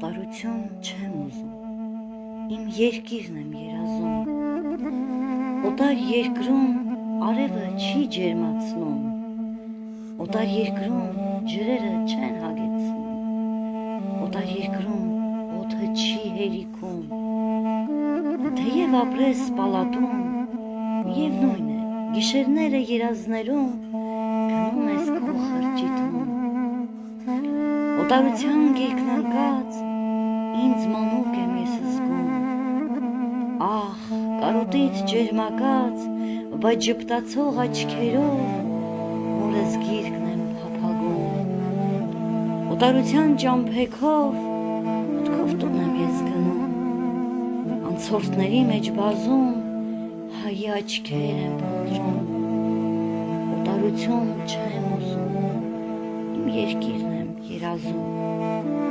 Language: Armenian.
Օտարություն չեմ ուզում։ Իմ երկիրն եմ երազում։ Օտար երկրում արևը չի ջերմացնում։ Օտար երկրում ջրերը չեն հագեցնում։ Օտար երկրում օդը չի հերիքում։ Թեև ապրես պալատում, միևնույն է, գիշերները երազներում գնում ես քո խրճիթում։ Օտարության գիրկն անկած ինձ մանուկ եմ ես զգում։ Ահ, կարոտից ջերմակած, բայց ճպտացող աչքերով մորս գիրկն եմ փափագում։ Օտարության ճամփեքով մտքով տուն եմ ես գնում։ Անցորդների մեջ բազում հայի աչքեր եմ փնտրում։ Օտարություն չեմ ուզում։ Իմ երկիրն եմ երազում։